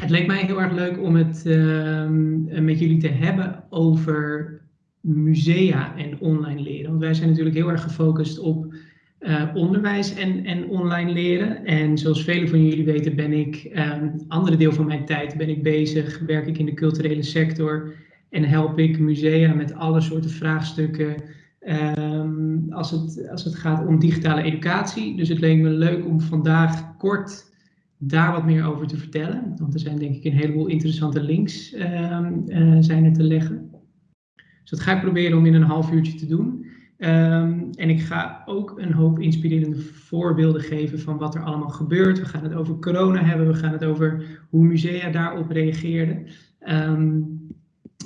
het leek mij heel erg leuk om het ehm, met jullie te hebben over musea en online leren. Want wij zijn natuurlijk heel erg gefocust op uh, onderwijs en, en online leren. En zoals velen van jullie weten ben ik, um, andere deel van mijn tijd ben ik bezig, werk ik in de culturele sector en help ik musea met alle soorten vraagstukken um, als, het, als het gaat om digitale educatie. Dus het leek me leuk om vandaag kort daar wat meer over te vertellen. Want er zijn denk ik een heleboel interessante links um, uh, zijn er te leggen. Dus dat ga ik proberen om in een half uurtje te doen. Um, en ik ga ook een hoop inspirerende voorbeelden geven van wat er allemaal gebeurt. We gaan het over corona hebben, we gaan het over hoe musea daarop reageerden. Um,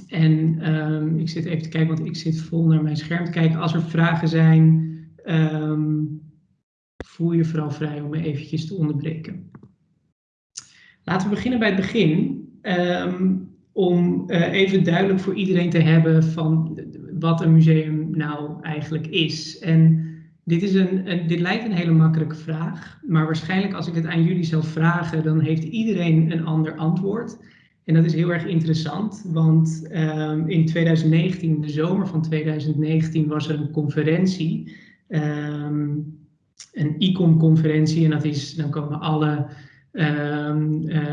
en ik zit even te kijken, want ik zit vol naar mijn scherm te kijken. Als er vragen zijn, voel je vooral vrij om me eventjes te onderbreken. Laten we beginnen bij het begin. om uh, even duidelijk voor iedereen te hebben van wat een museum nou eigenlijk is. En dit, is een, dit lijkt een hele makkelijke vraag, maar waarschijnlijk als ik het aan jullie zou vragen, dan heeft iedereen een ander antwoord. En dat is heel erg interessant, want um, in 2019, de zomer van 2019, was er een conferentie, um, een ICOM-conferentie, en dat is, dan komen alle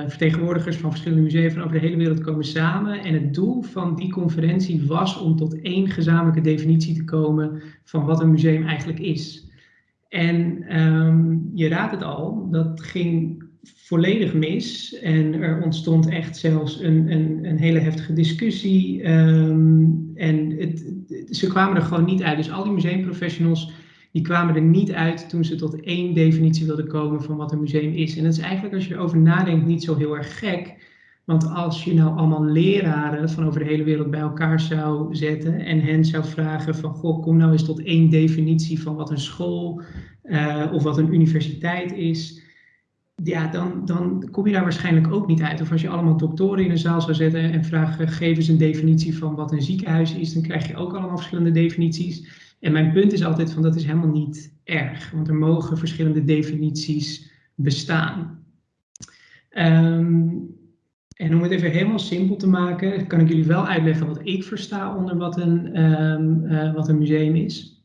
vertegenwoordigers van verschillende musea van over de hele wereld komen samen. En het doel van die conferentie was om tot één gezamenlijke definitie te komen van wat een museum eigenlijk is. En um, je raadt het al, dat ging volledig mis. En er ontstond echt zelfs een, een, een hele heftige discussie. Um, en het, ze kwamen er gewoon niet uit. Dus al die museumprofessionals die kwamen er niet uit toen ze tot één definitie wilden komen van wat een museum is. En dat is eigenlijk, als je erover nadenkt, niet zo heel erg gek. Want als je nou allemaal leraren van over de hele wereld bij elkaar zou zetten en hen zou vragen van, goh, kom nou eens tot één definitie van wat een school uh, of wat een universiteit is, ja, dan, dan kom je daar waarschijnlijk ook niet uit. Of als je allemaal doktoren in een zaal zou zetten en vragen, geef eens een definitie van wat een ziekenhuis is, dan krijg je ook allemaal verschillende definities. En mijn punt is altijd van dat is helemaal niet erg, want er mogen verschillende definities bestaan. Um, en om het even helemaal simpel te maken, kan ik jullie wel uitleggen wat ik versta onder wat een, um, uh, wat een museum is.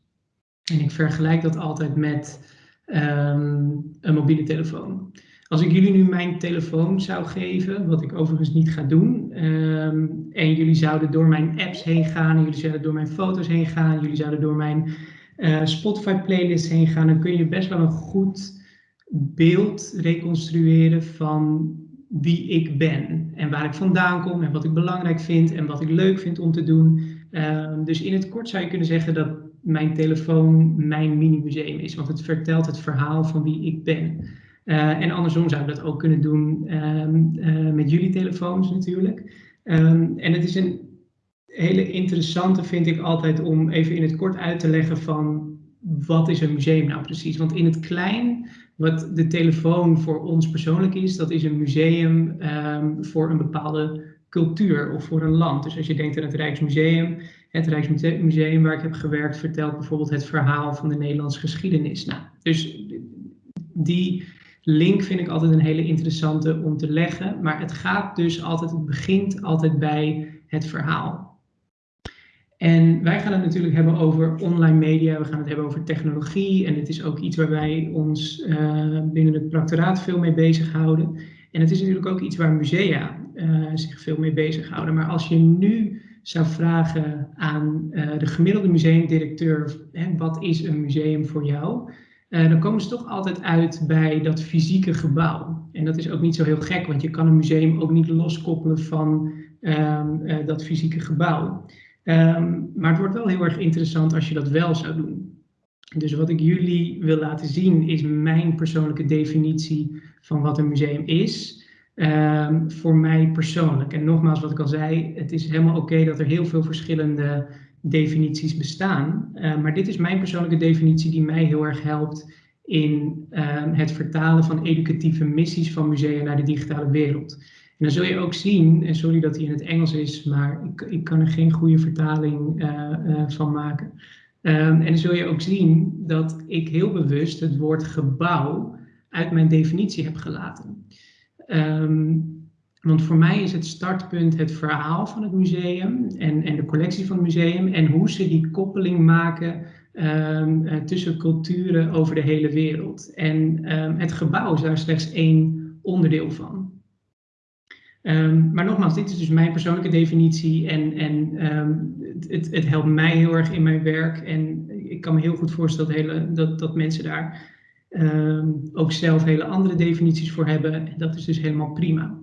En ik vergelijk dat altijd met um, een mobiele telefoon. Als ik jullie nu mijn telefoon zou geven, wat ik overigens niet ga doen, um, en jullie zouden door mijn apps heen gaan, jullie zouden door mijn foto's heen gaan, jullie zouden door mijn uh, Spotify playlist heen gaan, dan kun je best wel een goed beeld reconstrueren van wie ik ben en waar ik vandaan kom en wat ik belangrijk vind en wat ik leuk vind om te doen. Uh, dus in het kort zou je kunnen zeggen dat mijn telefoon mijn mini-museum is, want het vertelt het verhaal van wie ik ben. Uh, en andersom zou je dat ook kunnen doen um, uh, met jullie telefoons natuurlijk. Um, en het is een hele interessante, vind ik altijd, om even in het kort uit te leggen van wat is een museum nou precies? Want in het klein, wat de telefoon voor ons persoonlijk is, dat is een museum um, voor een bepaalde cultuur of voor een land. Dus als je denkt aan het Rijksmuseum, het Rijksmuseum waar ik heb gewerkt, vertelt bijvoorbeeld het verhaal van de Nederlandse geschiedenis. Nou, dus die link vind ik altijd een hele interessante om te leggen. Maar het gaat dus altijd, het begint altijd bij het verhaal. En wij gaan het natuurlijk hebben over online media, we gaan het hebben over technologie. En het is ook iets waar wij ons uh, binnen het practoraat veel mee bezighouden. En het is natuurlijk ook iets waar musea uh, zich veel mee bezighouden. Maar als je nu zou vragen aan uh, de gemiddelde museumdirecteur, hè, wat is een museum voor jou? Uh, dan komen ze toch altijd uit bij dat fysieke gebouw. En dat is ook niet zo heel gek, want je kan een museum ook niet loskoppelen van um, uh, dat fysieke gebouw. Um, maar het wordt wel heel erg interessant als je dat wel zou doen. Dus wat ik jullie wil laten zien is mijn persoonlijke definitie van wat een museum is. Um, voor mij persoonlijk. En nogmaals, wat ik al zei, het is helemaal oké dat er heel veel verschillende definities bestaan. Uh, maar dit is mijn persoonlijke definitie die mij heel erg helpt in uh, het vertalen van educatieve missies van musea naar de digitale wereld. En dan zul je ook zien, en sorry dat hij in het Engels is, maar ik, ik kan er geen goede vertaling uh, van maken. Um, en dan zul je ook zien dat ik heel bewust het woord gebouw uit mijn definitie heb gelaten. Um, Want voor mij is het startpunt het verhaal van het museum en, en de collectie van het museum en hoe ze die koppeling maken um, uh, tussen culturen over de hele wereld. En um, het gebouw is daar slechts één onderdeel van. Um, maar nogmaals, dit is dus mijn persoonlijke definitie en, en het, het, helpt mij heel erg in mijn werk. En ik kan me heel goed voorstellen dat, hele, dat, dat mensen daar ook zelf hele andere definities voor hebben. En dat is dus helemaal prima.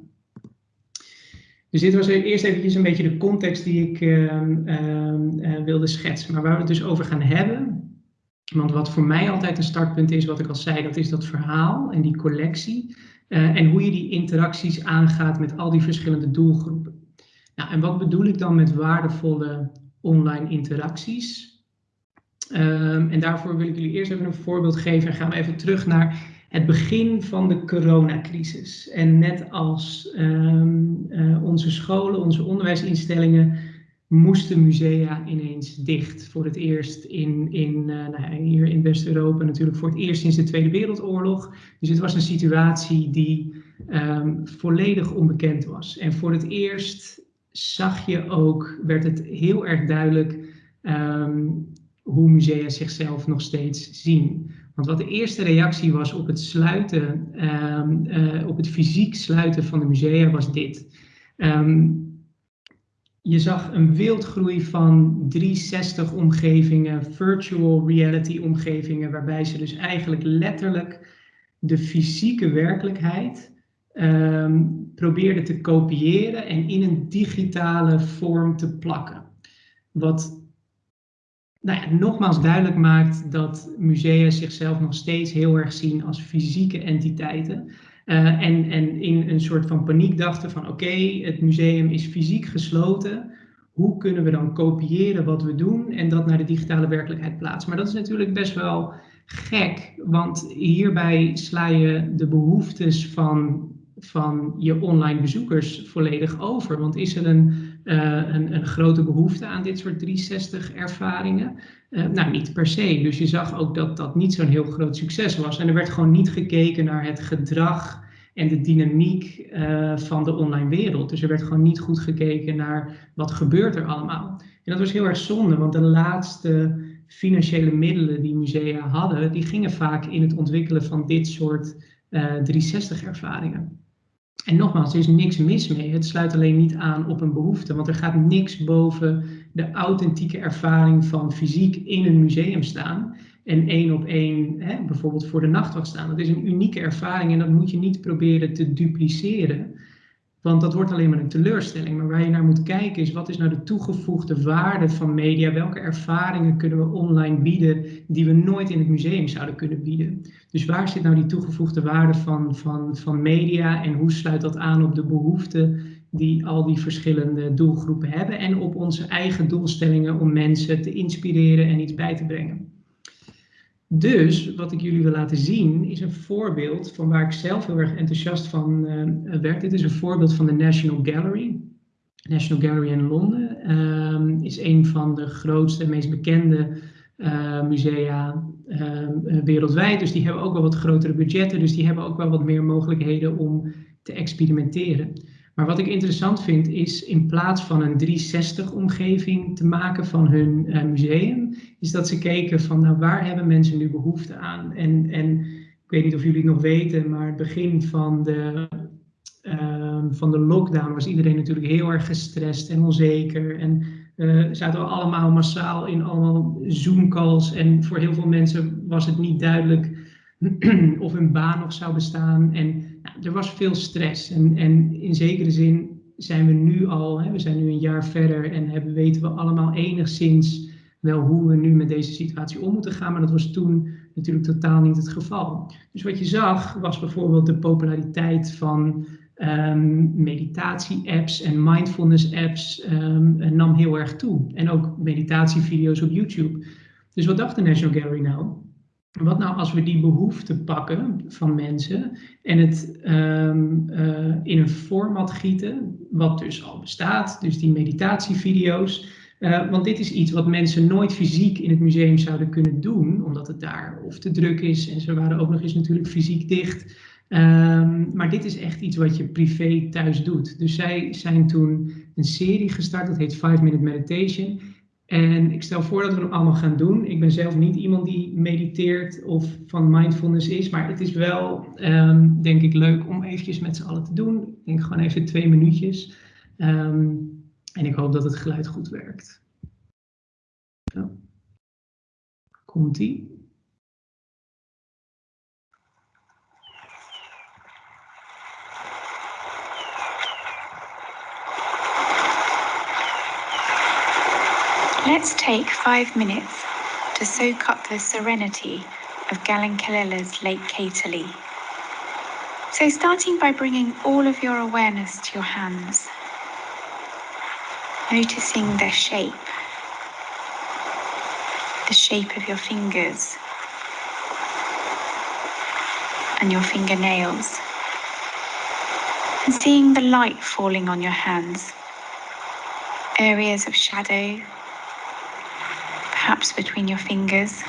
Dus dit was eerst eventjes een beetje de context die ik uh, uh, wilde schetsen. Maar waar we het dus over gaan hebben, want wat voor mij altijd een startpunt is, wat ik al zei, dat is dat verhaal en die collectie. Uh, en hoe je die interacties aangaat met al die verschillende doelgroepen. Nou, en wat bedoel ik dan met waardevolle online interacties? Um, en daarvoor wil ik jullie eerst even een voorbeeld geven en gaan we even terug naar het begin van de coronacrisis. En net als um, uh, onze scholen, onze onderwijsinstellingen, moesten musea ineens dicht. Voor het eerst in, in, uh, nou, hier in West-Europa natuurlijk voor het eerst sinds de Tweede Wereldoorlog. Dus het was een situatie die um, volledig onbekend was. En voor het eerst zag je ook, werd het heel erg duidelijk um, hoe musea zichzelf nog steeds zien. Want wat de eerste reactie was op het sluiten, um, uh, op het fysiek sluiten van de musea, was dit. Um, je zag een wildgroei van 360 omgevingen, virtual reality omgevingen, waarbij ze dus eigenlijk letterlijk de fysieke werkelijkheid um, probeerden te kopiëren en in een digitale vorm te plakken. Wat nou ja, nogmaals duidelijk maakt dat musea zichzelf nog steeds heel erg zien als fysieke entiteiten. Uh, en, en in een soort van paniek dachten van oké, het museum is fysiek gesloten. Hoe kunnen we dan kopiëren wat we doen en dat naar de digitale werkelijkheid plaatsen? Maar dat is natuurlijk best wel gek, want hierbij sla je de behoeftes van, van je online bezoekers volledig over. Want is er een een, een, grote behoefte aan dit soort 360 ervaringen? Uh, nou, niet per se. Dus je zag ook dat dat niet zo'n heel groot succes was. En er werd gewoon niet gekeken naar het gedrag en de dynamiek uh, van de online wereld. Dus er werd gewoon niet goed gekeken naar wat gebeurt er allemaal. En dat was heel erg zonde, want de laatste financiële middelen die musea hadden, die gingen vaak in het ontwikkelen van dit soort 360 ervaringen. En nogmaals, er is niks mis mee. Het sluit alleen niet aan op een behoefte, want er gaat niks boven de authentieke ervaring van fysiek in een museum staan en één op één hè, bijvoorbeeld voor de nachtwacht staan. Dat is een unieke ervaring en dat moet je niet proberen te dupliceren. Want dat wordt alleen maar een teleurstelling. Maar waar je naar moet kijken is wat is nou de toegevoegde waarde van media? Welke ervaringen kunnen we online bieden die we nooit in het museum zouden kunnen bieden? Dus waar zit nou die toegevoegde waarde van, van, van media en hoe sluit dat aan op de behoeften die al die verschillende doelgroepen hebben en op onze eigen doelstellingen om mensen te inspireren en iets bij te brengen? Dus wat ik jullie wil laten zien is een voorbeeld van waar ik zelf heel erg enthousiast van uh, werd. Dit is een voorbeeld van de National Gallery. National Gallery in Londen um, is een van de grootste en meest bekende uh, musea uh, wereldwijd. Dus die hebben ook wel wat grotere budgetten. Dus die hebben ook wel wat meer mogelijkheden om te experimenteren. Maar wat ik interessant vind is in plaats van een 360-omgeving te maken van hun uh, museum, is dat ze keken van nou, waar hebben mensen nu behoefte aan? En, en ik weet niet of jullie het nog weten, maar het begin van de, uh, van de lockdown was iedereen natuurlijk heel erg gestrest en onzeker. En uh, zaten allemaal massaal in allemaal Zoom-calls. En voor heel veel mensen was het niet duidelijk of hun baan nog zou bestaan. En nou, er was veel stress. En, en in zekere zin zijn we nu al, hè, we zijn nu een jaar verder en hebben, weten we allemaal enigszins wel hoe we nu met deze situatie om moeten gaan. Maar dat was toen natuurlijk totaal niet het geval. Dus wat je zag was bijvoorbeeld de populariteit van um, meditatie-apps en mindfulness-apps um, nam heel erg toe. En ook meditatievideo's op YouTube. Dus wat dacht de National Gallery nou? Wat nou als we die behoeften pakken van mensen en het um, uh, in een format gieten, wat dus al bestaat, dus die meditatievideo's. Uh, want dit is iets wat mensen nooit fysiek in het museum zouden kunnen doen, omdat het daar of te druk is en ze waren ook nog eens natuurlijk fysiek dicht. Ehm, maar dit is echt iets wat je privé thuis doet. Dus zij zijn toen een serie gestart, dat heet 5 Minute Meditation. En ik stel voor dat we hem allemaal gaan doen. Ik ben zelf niet iemand die mediteert of van mindfulness is, maar het is wel, ehm, denk ik, leuk om eventjes met z'n allen te doen. Ik denk gewoon even twee minuutjes. Ehm, en ik hoop dat het geluid goed werkt. Zo. Komt-ie. Let's take five minutes to soak up the serenity of Gallinkelilla's Lake Caterly. So starting by bringing all of your awareness to your hands, noticing their shape, the shape of your fingers and your fingernails, and seeing the light falling on your hands, areas of shadow perhaps between your fingers,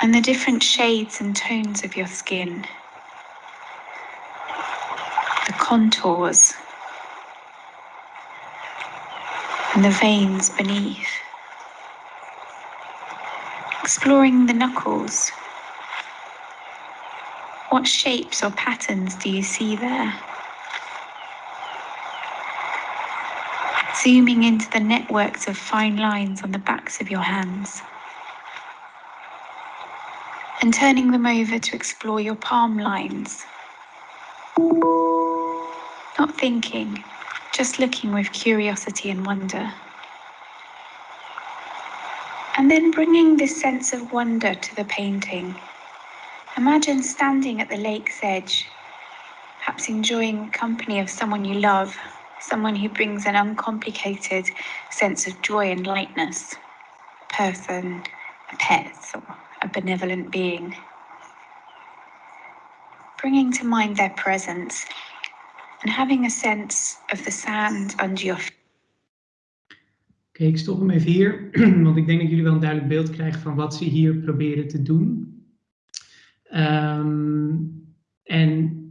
and the different shades and tones of your skin, the contours, and the veins beneath. Exploring the knuckles. What shapes or patterns do you see there? Zooming into the networks of fine lines on the backs of your hands, and turning them over to explore your palm lines. Not thinking, just looking with curiosity and wonder. And then bringing this sense of wonder to the painting. Imagine standing at the lake's edge, perhaps enjoying the company of someone you love someone who brings an uncomplicated sense of joy and lightness, a person, a pet, or a benevolent being. Bringing to mind their presence and having a sense of the sand under your feet. Oké, okay, ik stop hem even hier, want ik denk dat jullie wel een duidelijk beeld krijgen van wat ze hier proberen te doen. Um, en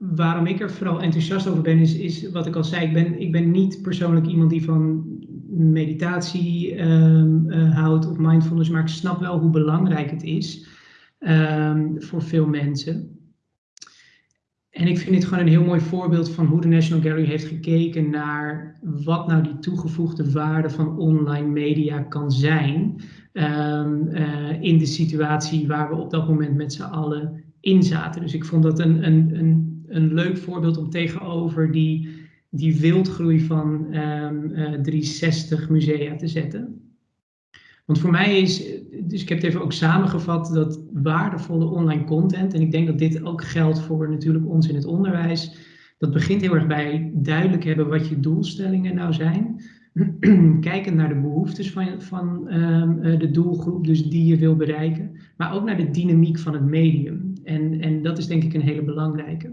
waarom ik er vooral enthousiast over ben, is, wat ik al zei. Ik ben, ik ben niet persoonlijk iemand die van meditatie um, uh, houdt of mindfulness, maar ik snap wel hoe belangrijk het is um, voor veel mensen. En ik vind dit gewoon een heel mooi voorbeeld van hoe de National Gallery heeft gekeken naar wat nou die toegevoegde waarde van online media kan zijn um, uh, in de situatie waar we op dat moment met z'n allen in zaten. Dus ik vond dat een, een, een een leuk voorbeeld om tegenover die, die wildgroei van um, uh, 360 musea te zetten. Want voor mij is, dus ik heb het even ook samengevat, dat waardevolle online content, en ik denk dat dit ook geldt voor natuurlijk ons in het onderwijs, dat begint heel erg bij duidelijk hebben wat je doelstellingen nou zijn. Kijken naar de behoeftes van, van um, de doelgroep, dus die je wil bereiken, maar ook naar de dynamiek van het medium. En, en dat is denk ik een hele belangrijke.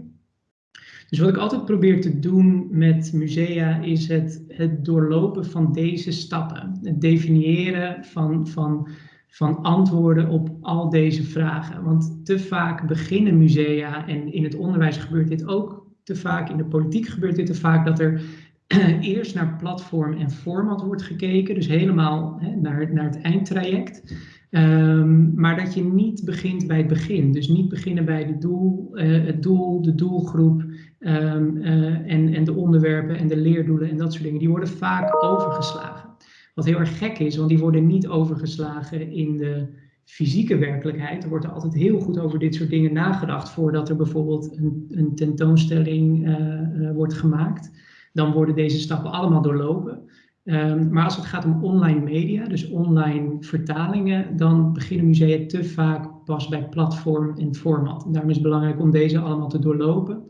Dus wat ik altijd probeer te doen met musea is het, het doorlopen van deze stappen. Het definiëren van, van, van antwoorden op al deze vragen. Want te vaak beginnen musea, en in het onderwijs gebeurt dit ook te vaak, in de politiek gebeurt dit te vaak, dat er eerst naar platform en format wordt gekeken, dus helemaal hè, naar, naar het eindtraject. Um, maar dat je niet begint bij het begin. Dus niet beginnen bij de doel, uh, het doel, de doelgroep um, uh, en, en de onderwerpen en de leerdoelen en dat soort dingen. Die worden vaak overgeslagen. Wat heel erg gek is, want die worden niet overgeslagen in de fysieke werkelijkheid. Er wordt er altijd heel goed over dit soort dingen nagedacht voordat er bijvoorbeeld een, een tentoonstelling uh, wordt gemaakt. Dan worden deze stappen allemaal doorlopen. Um, maar als het gaat om online media, dus online vertalingen, dan beginnen musea te vaak pas bij platform en format. Daarom is het belangrijk om deze allemaal te doorlopen.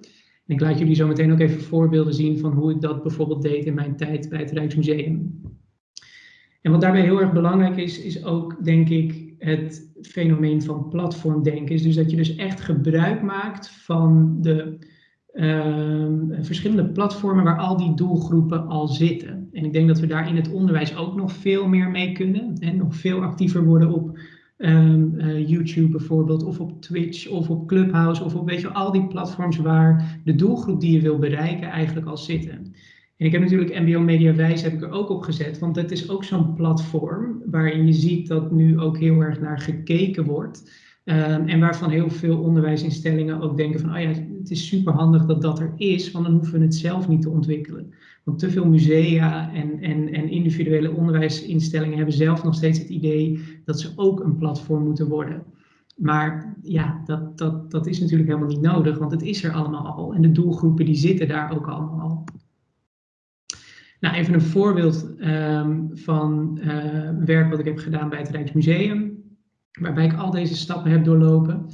En ik laat jullie zo meteen ook even voorbeelden zien van hoe ik dat bijvoorbeeld deed in mijn tijd bij het Rijksmuseum. En wat daarbij heel erg belangrijk is, is ook denk ik het fenomeen van platformdenken. Dus dat je dus echt gebruik maakt van de uh, verschillende platformen waar al die doelgroepen al zitten. En ik denk dat we daar in het onderwijs ook nog veel meer mee kunnen en nog veel actiever worden op um, YouTube bijvoorbeeld, of op Twitch, of op Clubhouse, of op weet je, al die platforms waar de doelgroep die je wil bereiken eigenlijk al zitten. En ik heb natuurlijk MBO Mediawijs heb ik er ook op gezet, want dat is ook zo'n platform waarin je ziet dat nu ook heel erg naar gekeken wordt. Um, en waarvan heel veel onderwijsinstellingen ook denken van, oh ja, het is super handig dat dat er is, want dan hoeven we het zelf niet te ontwikkelen. Want te veel musea en, en, en individuele onderwijsinstellingen hebben zelf nog steeds het idee dat ze ook een platform moeten worden. Maar ja, dat, dat, dat is natuurlijk helemaal niet nodig, want het is er allemaal al. En de doelgroepen die zitten daar ook allemaal al. Nou, even een voorbeeld um, van uh, werk wat ik heb gedaan bij het Rijksmuseum, waarbij ik al deze stappen heb doorlopen.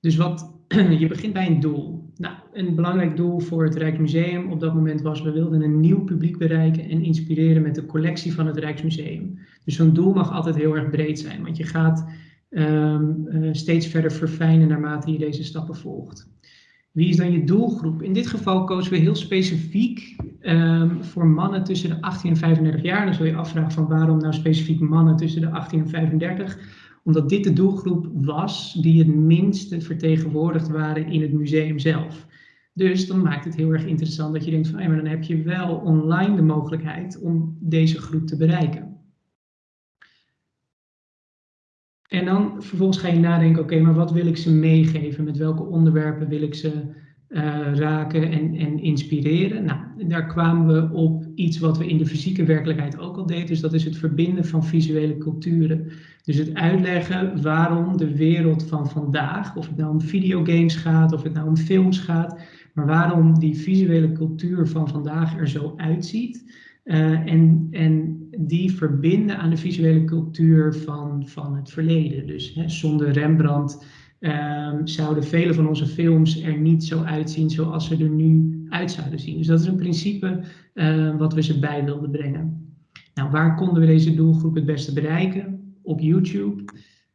Dus wat, je begint bij een doel. Nou, een belangrijk doel voor het Rijksmuseum op dat moment was, we wilden een nieuw publiek bereiken en inspireren met de collectie van het Rijksmuseum. Dus zo'n doel mag altijd heel erg breed zijn, want je gaat um, uh, steeds verder verfijnen naarmate je deze stappen volgt. Wie is dan je doelgroep? In dit geval kozen we heel specifiek um, voor mannen tussen de 18 en 35 jaar. Dan zul je afvragen van waarom nou specifiek mannen tussen de 18 en 35 omdat dit de doelgroep was die het minste vertegenwoordigd waren in het museum zelf. Dus dan maakt het heel erg interessant dat je denkt van, hey, maar dan heb je wel online de mogelijkheid om deze groep te bereiken. En dan vervolgens ga je nadenken, oké, maar wat wil ik ze meegeven? Met welke onderwerpen wil ik ze uh, raken en, en inspireren? Nou, daar kwamen we op iets wat we in de fysieke werkelijkheid ook al deden. Dus dat is het verbinden van visuele culturen. Dus het uitleggen waarom de wereld van vandaag, of het nou om videogames gaat, of het nou om films gaat, maar waarom die visuele cultuur van vandaag er zo uitziet. Uh, en, en die verbinden aan de visuele cultuur van, van het verleden. Dus hè, zonder Rembrandt um, zouden vele van onze films er niet zo uitzien zoals ze er nu uit zouden zien. Dus dat is een principe uh, wat we ze bij wilden brengen. Nou, waar konden we deze doelgroep het beste bereiken? Op YouTube.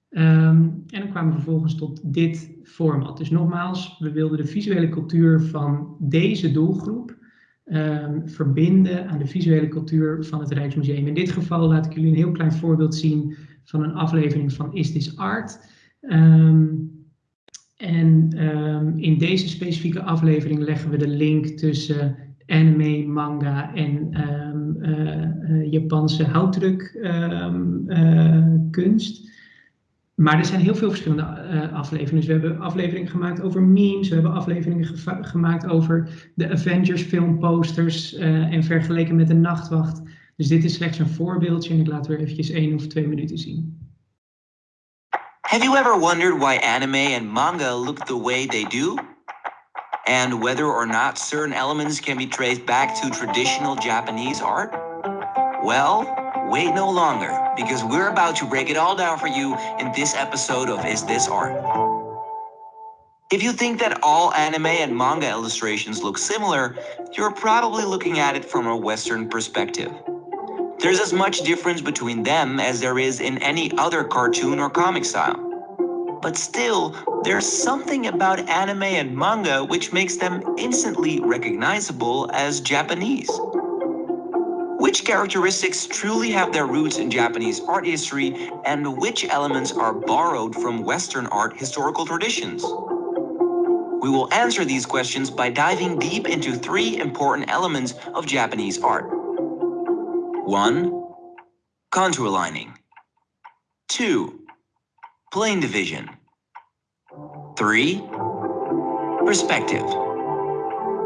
Um, en dan kwamen we vervolgens tot dit format. Dus nogmaals, we wilden de visuele cultuur van deze doelgroep verbinden aan de visuele cultuur van het Rijksmuseum. In dit geval laat ik jullie een heel klein voorbeeld zien van een aflevering van Is This Art? En um, in deze specifieke aflevering leggen we de link tussen anime, manga en um, uh, uh, Japanse houtdrukkunst. Um, maar er zijn heel veel verschillende afleveringen. Dus we hebben afleveringen gemaakt over memes, we hebben afleveringen gemaakt over de Avengers filmposters en vergeleken met de Nachtwacht. Dus dit is slechts een voorbeeldje en ik laat weer eventjes één of twee minuten zien. Have you ever wondered why anime and manga look the way they do? And whether or not certain elements can be traced back to traditional Japanese art? Well, wait no longer, because we're about to break it all down for you in this episode of Is This Art? If you think that all anime and manga illustrations look similar, you're probably looking at it from a Western perspective. There's as much difference between them as there is in any other cartoon or comic style. But still, there's something about anime and manga which makes them instantly recognizable as Japanese. Which characteristics truly have their roots in Japanese art history and which elements are borrowed from Western art historical traditions? We will answer these questions by diving deep into three important elements of Japanese art. 1. Contour lining. 2. Plane division. 3. Perspective.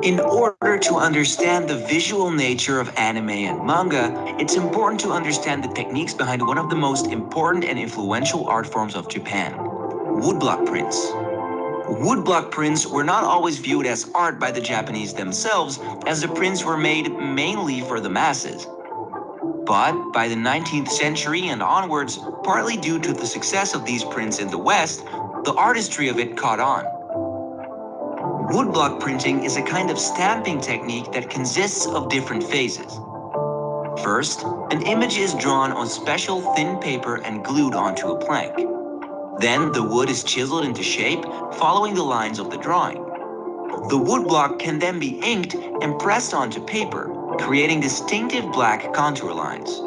In order to understand the visual nature of anime and manga, it's important to understand the techniques behind one of the most important and influential art forms of Japan, woodblock prints. Woodblock prints were not always viewed as art by the Japanese themselves, as the prints were made mainly for the masses. But by the 19th century and onwards, partly due to the success of these prints in the West, the artistry of it caught on. Woodblock printing is a kind of stamping technique that consists of different phases. First, an image is drawn on special thin paper and glued onto a plank. Then the wood is chiseled into shape, following the lines of the drawing. The woodblock can then be inked and pressed onto paper, creating distinctive black contour lines.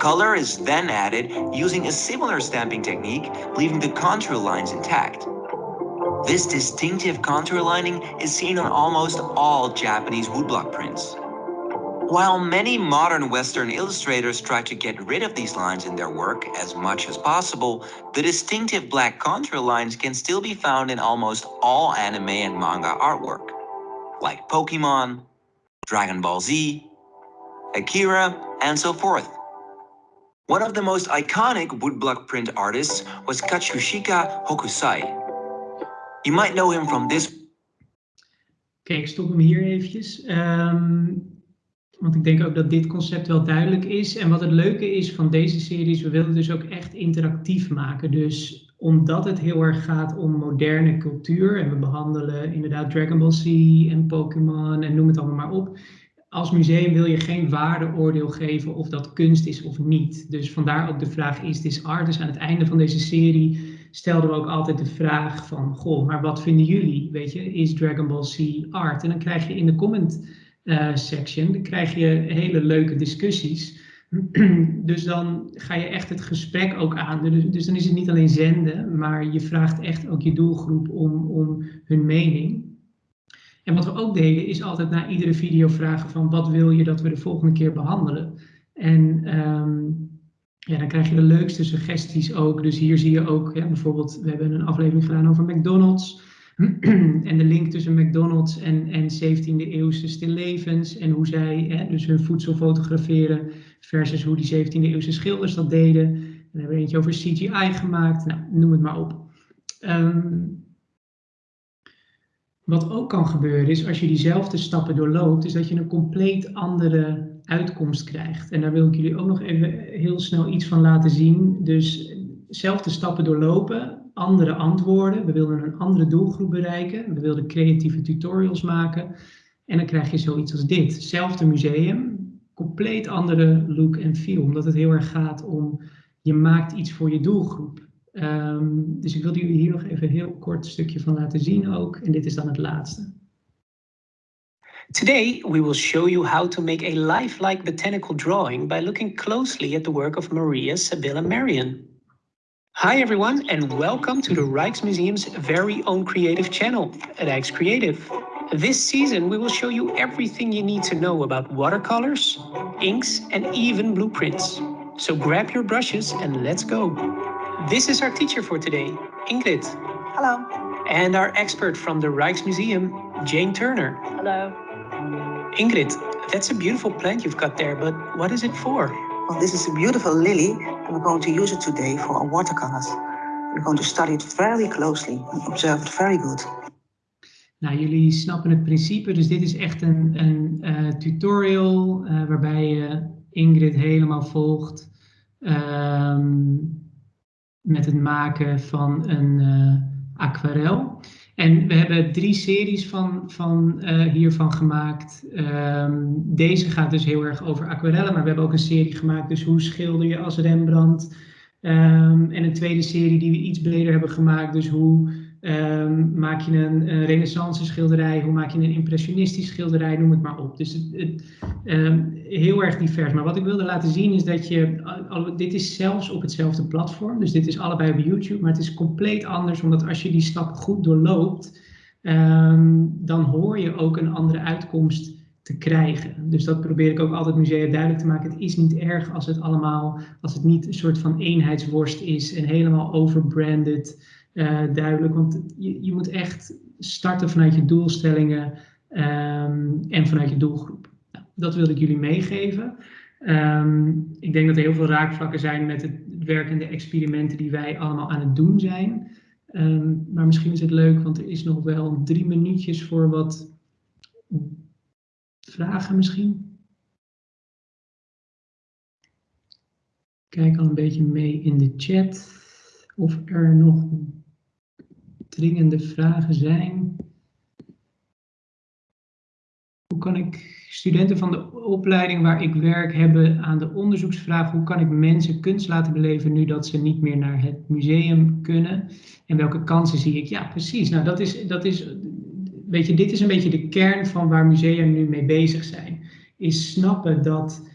Color is then added using a similar stamping technique, leaving the contour lines intact. This distinctive contour lining is seen on almost all Japanese woodblock prints. While many modern Western illustrators try to get rid of these lines in their work as much as possible, the distinctive black contour lines can still be found in almost all anime and manga artwork, like Pokemon, Dragon Ball Z, Akira, and so forth. One of the most iconic woodblock print artists was Katsushika Hokusai. You might know him from this. Ik stop hem hier eventjes. Um, Want ik denk ook dat dit concept wel duidelijk is. En wat het leuke is van deze series, we willen het dus ook echt interactief maken. Dus omdat het heel erg gaat om moderne cultuur. En we behandelen inderdaad Dragon Ball Z en Pokémon en noem het allemaal maar op. Als museum wil je geen waardeoordeel geven of dat kunst is of niet. Dus vandaar ook de vraag, is this art? Dus aan het einde van deze serie stelden we ook altijd de vraag van, goh, maar wat vinden jullie? Weet je, is Dragon Ball Z art? En dan krijg je in de comment uh, section, dan krijg je hele leuke discussies. dus dan ga je echt het gesprek ook aan. Dus, dus, dan is het niet alleen zenden, maar je vraagt echt ook je doelgroep om, om hun mening. En wat we ook deden is altijd na iedere video vragen van wat wil je dat we de volgende keer behandelen. En um, ja, dan krijg je de leukste suggesties ook. Dus hier zie je ook ja, bijvoorbeeld, we hebben een aflevering gedaan over McDonald's. en de link tussen McDonald's en, en 17e eeuwse stillevens en hoe zij hè, dus hun voedsel fotograferen versus hoe die 17e eeuwse schilders dat deden. we hebben eentje over CGI gemaakt, nou, noem het maar op. Um, wat ook kan gebeuren is, als je diezelfde stappen doorloopt, is dat je een compleet andere uitkomst krijgt. En daar wil ik jullie ook nog even heel snel iets van laten zien. Dus zelfde stappen doorlopen, andere antwoorden. We wilden een andere doelgroep bereiken. We wilden creatieve tutorials maken. En dan krijg je zoiets als dit. Hetzelfde museum, compleet andere look en feel. Omdat het heel erg gaat om, je maakt iets voor je doelgroep. Um, dus ik wilde jullie hier nog even een heel kort stukje van laten zien ook. En dit is dan het laatste. Today, we will show you how to make a lifelike botanical drawing by looking closely at the work of Maria Sibylla Marion. Hi everyone and welcome to the Rijksmuseum's very own creative channel, Rijks Creative. This season we will show you everything you need to know about watercolors, inks and even blueprints. So grab your brushes and let's go. This is our teacher for today, Ingrid. Hello. And our expert from the Rijksmuseum, Jane Turner. Hello. Ingrid, that's a beautiful plant you've got there, but what is it for? Well, this is a beautiful lily and we're going to use it today for our watercolors. We're going to study it very closely and observe it very good. Nou, jullie snappen het principe, dus dit is echt een, een uh, tutorial uh, waarbij je Ingrid helemaal volgt um, met het maken van een uh, aquarel. En we hebben drie series van, van hiervan gemaakt. Um, deze gaat dus heel erg over aquarellen, maar we hebben ook een serie gemaakt, dus hoe schilder je als Rembrandt. Um, en een tweede serie die we iets breder hebben gemaakt, dus hoe um, maak je een, een renaissance schilderij, hoe maak je een impressionistisch schilderij, noem het maar op. Dus het, het heel erg divers. Maar wat ik wilde laten zien is dat je, dit is zelfs op hetzelfde platform, dus dit is allebei op YouTube, maar het is compleet anders, omdat als je die stap goed doorloopt, um, dan hoor je ook een andere uitkomst te krijgen. Dus dat probeer ik ook altijd musea duidelijk te maken. Het is niet erg als het allemaal, als het niet een soort van eenheidsworst is en helemaal overbranded duidelijk. Want je, je moet echt starten vanuit je doelstellingen um, en vanuit je doelgroep dat wilde ik jullie meegeven. Um, ik denk dat er heel veel raakvlakken zijn met het werk en de experimenten die wij allemaal aan het doen zijn. Um, maar misschien is het leuk, want er is nog wel drie minuutjes voor wat vragen misschien. Kijk al een beetje mee in de chat of er nog dringende vragen zijn. Hoe kan ik studenten van de opleiding waar ik werk hebben aan de onderzoeksvraag hoe kan ik mensen kunst laten beleven nu dat ze niet meer naar het museum kunnen en welke kansen zie ik? Ja, precies. Nou, dat is, dat is, weet je, dit is een beetje de kern van waar musea nu mee bezig zijn. Is snappen dat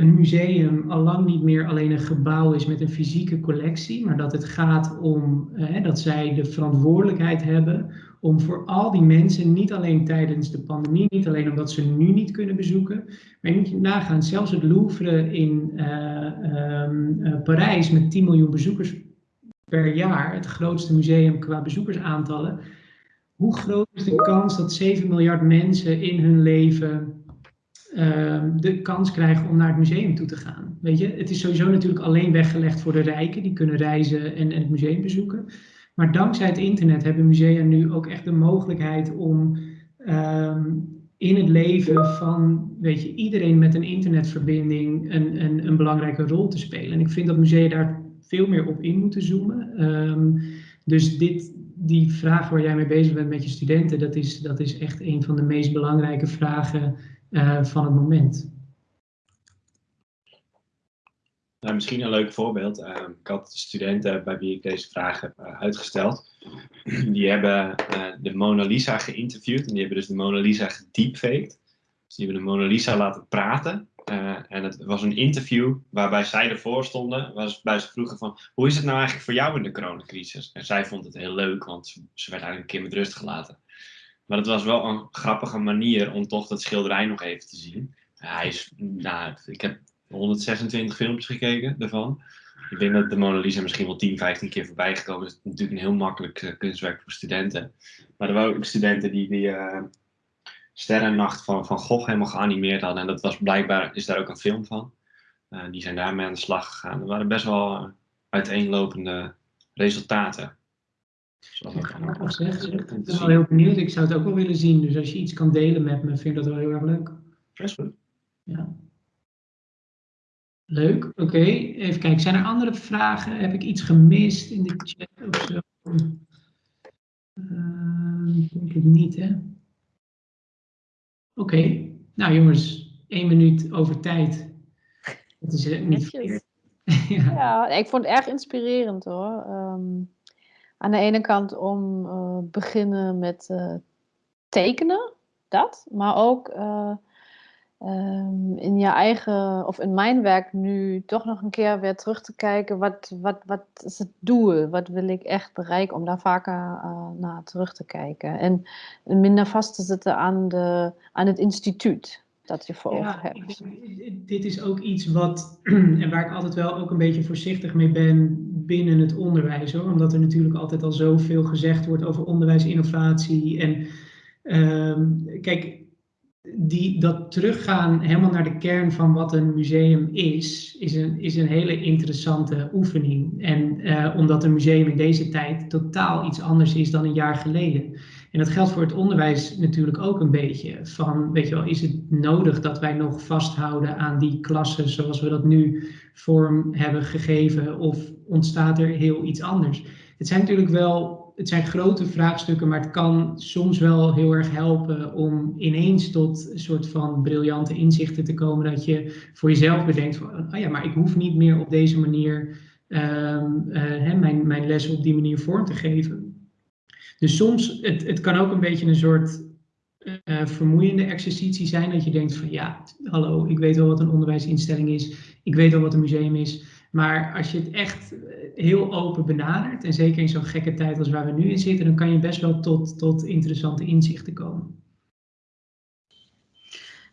een museum al lang niet meer alleen een gebouw is met een fysieke collectie, maar dat het gaat om eh, dat zij de verantwoordelijkheid hebben om voor al die mensen, niet alleen tijdens de pandemie, niet alleen omdat ze nu niet kunnen bezoeken, maar je moet je nagaan, zelfs het Louvre in uh, uh, Parijs met 10 miljoen bezoekers per jaar, het grootste museum qua bezoekersaantallen, hoe groot is de kans dat 7 miljard mensen in hun leven Ehm, de kans krijgen om naar het museum toe te gaan. Weet je, het is sowieso natuurlijk alleen weggelegd voor de rijken, die kunnen reizen en, en het museum bezoeken. Maar dankzij het internet hebben musea nu ook echt de mogelijkheid om ehm, in het leven van weet je, iedereen met een internetverbinding een, een, een, belangrijke rol te spelen. En ik vind dat musea daar veel meer op in moeten zoomen. Ehm, dus dit, die vraag waar jij mee bezig bent met je studenten, dat is, dat is echt een van de meest belangrijke vragen uh, van het moment. Nou, misschien een leuk voorbeeld. Uh, ik had studenten bij wie ik deze vraag heb uh, uitgesteld. Die hebben de Mona Lisa geïnterviewd en die hebben dus de Mona Lisa gedeepfaked. Dus die hebben de Mona Lisa laten praten. en het was een interview waarbij zij ervoor stonden, waarbij ze vroegen van, hoe is het nou eigenlijk voor jou in de coronacrisis? En zij vond het heel leuk, want ze werd eigenlijk een keer met rust gelaten. Maar het was wel een grappige manier om toch dat schilderij nog even te zien. Hij is, nou, ik heb 126 filmpjes gekeken daarvan. Ik denk dat de Mona Lisa misschien wel 10, 15 keer voorbij gekomen is. Het is natuurlijk een heel makkelijk uh, kunstwerk voor studenten. Maar er waren ook studenten die die uh, Sterrennacht van Van Gogh helemaal geanimeerd hadden. En dat was blijkbaar, is daar ook een film van. Uh, die zijn daarmee aan de slag gegaan. Er waren best wel uiteenlopende resultaten. Grappig zeg. Ik ben wel heel benieuwd. Ik zou het ook wel willen zien. Dus als je iets kan delen met me, vind ik dat wel heel erg leuk. Best goed. Ja. Leuk, oké. Even kijken, zijn er andere vragen? Heb ik iets gemist in de chat of zo? Uh, ik denk het niet, hè? Oké, nou jongens, één minuut over tijd. Dat is niet verkeerd. ja. ja. ik vond het erg inspirerend hoor. Um, aan de ene kant om uh, beginnen met uh, tekenen, dat, maar ook uh, um, in je eigen, of in mijn werk nu toch nog een keer weer terug te kijken, wat, wat, wat is het doel, wat wil ik echt bereiken, om daar vaker naar terug te kijken. En minder vast te zitten aan, de, aan het instituut dat je voor ja, hebt. Dit is ook iets wat, en waar ik altijd wel ook een beetje voorzichtig mee ben binnen het onderwijs. Hoor. Omdat er natuurlijk altijd al zoveel gezegd wordt over onderwijsinnovatie. En um, kijk, die, dat teruggaan helemaal naar de kern van wat een museum is, is een, is een hele interessante oefening. En uh, omdat een museum in deze tijd totaal iets anders is dan een jaar geleden. En dat geldt voor het onderwijs natuurlijk ook een beetje. Van, weet je wel, is het nodig dat wij nog vasthouden aan die klassen zoals we dat nu vorm hebben gegeven? Of ontstaat er heel iets anders? Het zijn natuurlijk wel, het zijn grote vraagstukken, maar het kan soms wel heel erg helpen om ineens tot een soort van briljante inzichten te komen. Dat je voor jezelf bedenkt van, oh ja, maar ik hoef niet meer op deze manier um, uh, mijn, mijn les op die manier vorm te geven. Dus soms, het, het kan ook een beetje een soort uh, vermoeiende exercitie zijn. Dat je denkt van ja, hallo, ik weet wel wat een onderwijsinstelling is. Ik weet wel wat een museum is. Maar als je het echt eh, heel open benadert, en zeker in zo'n gekke tijd als waar we nu in zitten, dan kan je best wel tot, tot interessante inzichten komen.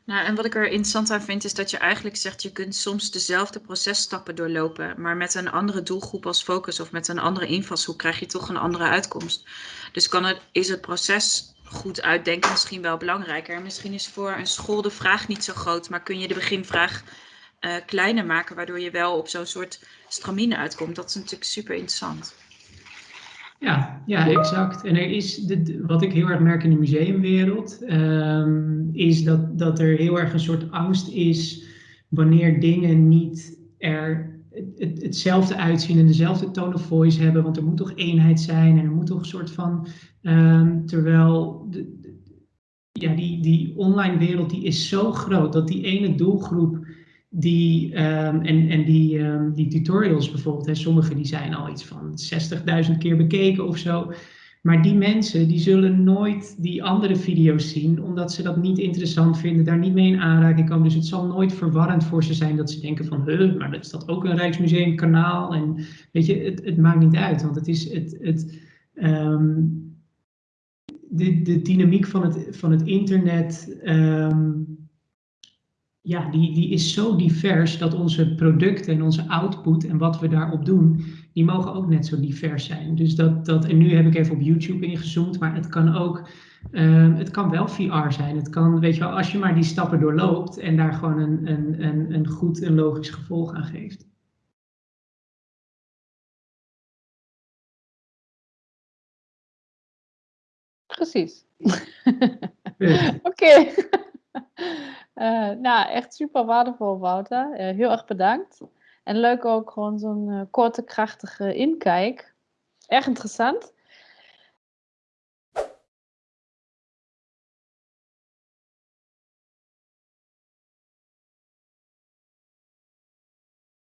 Nou, en wat ik er interessant aan vind, is dat je eigenlijk zegt, je kunt soms dezelfde processtappen doorlopen, maar met een andere doelgroep als focus of met een andere invalshoek krijg je toch een andere uitkomst. Dus kan het, is het proces goed uitdenken misschien wel belangrijker. Misschien is voor een school de vraag niet zo groot, maar kun je de beginvraag uh, kleiner maken, waardoor je wel op zo'n soort stramine uitkomt. Dat is natuurlijk super interessant. Ja, ja, exact. En er is, de, wat ik heel erg merk in de museumwereld, um, is dat, dat er heel erg een soort angst is wanneer dingen niet er het, hetzelfde uitzien en dezelfde tone of voice hebben, want er moet toch eenheid zijn en er moet toch een soort van, um, terwijl de, ja, die, die online wereld die is zo groot dat die ene doelgroep die, um, en, en die, um, die tutorials bijvoorbeeld, hè, sommige die zijn al iets van 60.000 keer bekeken of zo. Maar die mensen die zullen nooit die andere video's zien, omdat ze dat niet interessant vinden, daar niet mee in aanraking komen. Dus het zal nooit verwarrend voor ze zijn dat ze denken van, huh, maar dat is dat ook een Rijksmuseum kanaal? En weet je, het, het maakt niet uit, want het is het, het, ehm, de, de dynamiek van het, van het internet, ehm, ja, die, die is zo divers dat onze producten en onze output en wat we daarop doen, die mogen ook net zo divers zijn. Dus dat, dat en nu heb ik even op YouTube ingezoomd, maar het kan ook, ehm, het kan wel VR zijn. Het kan, weet je wel, als je maar die stappen doorloopt en daar gewoon een, een, een, een goed en logisch gevolg aan geeft. Precies. Oké. Uh, nou, echt super waardevol, Wouter. Uh, heel erg bedankt. En leuk ook gewoon zo'n uh, korte, krachtige inkijk. Erg interessant.